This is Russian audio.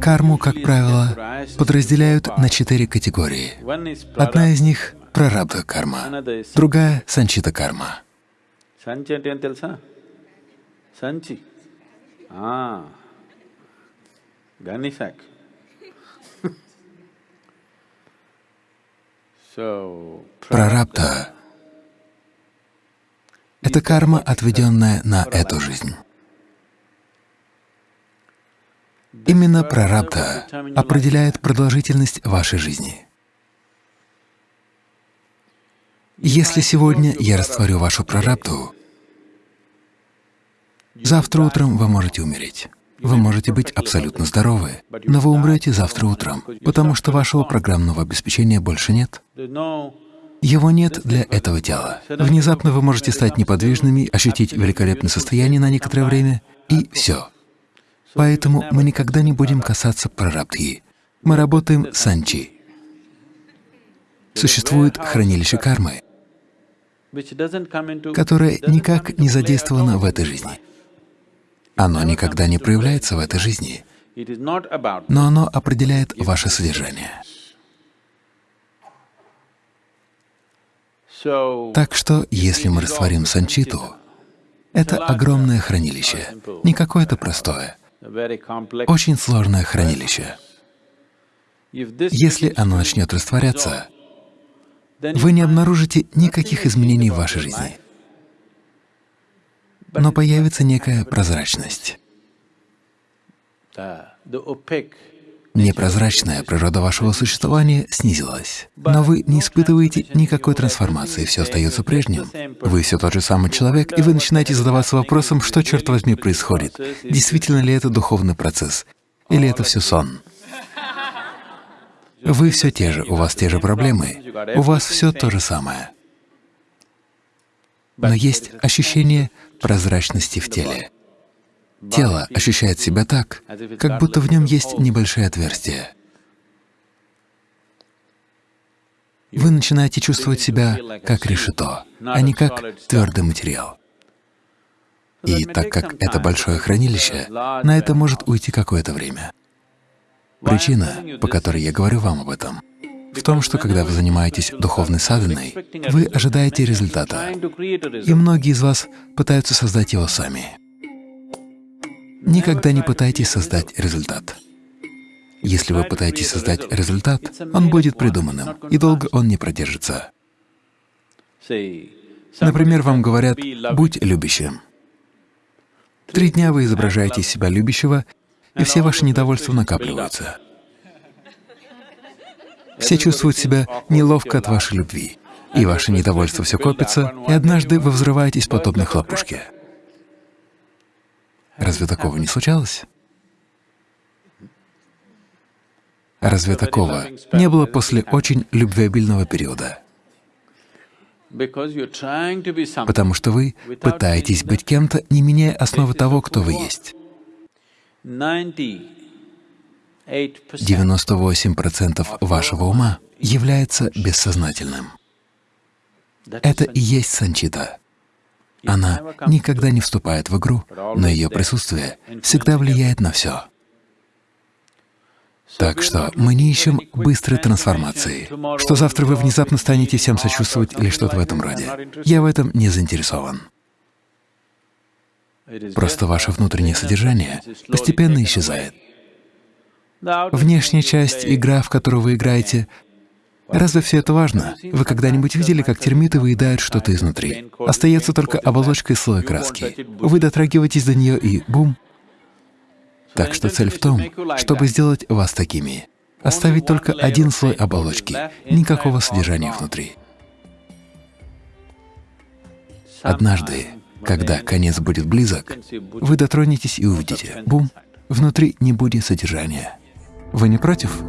Карму, как правило, подразделяют на четыре категории. Одна из них — прарабда карма, другая — санчита карма. Санчи. А, Ганисак. Прарабда — это карма, отведенная на эту жизнь. Именно прарабдха определяет продолжительность вашей жизни. Если сегодня я растворю вашу прарабдху, завтра утром вы можете умереть. Вы можете быть абсолютно здоровы, но вы умрете завтра утром, потому что вашего программного обеспечения больше нет. Его нет для этого тела. Внезапно вы можете стать неподвижными, ощутить великолепное состояние на некоторое время, и все. Поэтому мы никогда не будем касаться прарабдхи. Мы работаем с анчи. Существует хранилище кармы, которое никак не задействовано в этой жизни. Оно никогда не проявляется в этой жизни, но оно определяет ваше содержание. Так что, если мы растворим санчиту, это огромное хранилище, не какое-то простое. Очень сложное хранилище. Если оно начнет растворяться, вы не обнаружите никаких изменений в вашей жизни, но появится некая прозрачность. Непрозрачная природа вашего существования снизилась, но вы не испытываете никакой трансформации, все остается прежним. Вы все тот же самый человек, и вы начинаете задаваться вопросом, что, черт возьми, происходит. Действительно ли это духовный процесс, или это все сон? Вы все те же, у вас те же проблемы, у вас все то же самое. Но есть ощущение прозрачности в теле. Тело ощущает себя так, как будто в нем есть небольшое отверстие. Вы начинаете чувствовать себя как решето, а не как твердый материал. И так как это большое хранилище, на это может уйти какое-то время. Причина, по которой я говорю вам об этом, в том, что когда вы занимаетесь духовной садханой, вы ожидаете результата, и многие из вас пытаются создать его сами. Никогда не пытайтесь создать результат. Если вы пытаетесь создать результат, он будет придуманным, и долго он не продержится. Например, вам говорят «будь любящим». Три дня вы изображаете из себя любящего, и все ваши недовольства накапливаются. Все чувствуют себя неловко от вашей любви, и ваше недовольство все копится, и однажды вы взрываетесь подобно хлопушке. Разве такого не случалось? Разве такого не было после очень любвеобильного периода? Потому что вы пытаетесь быть кем-то, не меняя основы того, кто вы есть. 98% 98% вашего ума является бессознательным. Это и есть санчита. Она никогда не вступает в игру, но ее присутствие всегда влияет на все. Так что мы не ищем быстрой трансформации, что завтра вы внезапно станете всем сочувствовать или что-то в этом роде. Я в этом не заинтересован. Просто ваше внутреннее содержание постепенно исчезает. Внешняя часть, игра, в которую вы играете, разве все это важно? Вы когда-нибудь видели, как термиты выедают что-то изнутри? Остается только оболочка и слой краски. Вы дотрагиваетесь до нее и бум! Так что цель в том, чтобы сделать вас такими. Оставить только один слой оболочки, никакого содержания внутри. Однажды, когда конец будет близок, вы дотронетесь и увидите — бум! Внутри не будет содержания. Вы не против?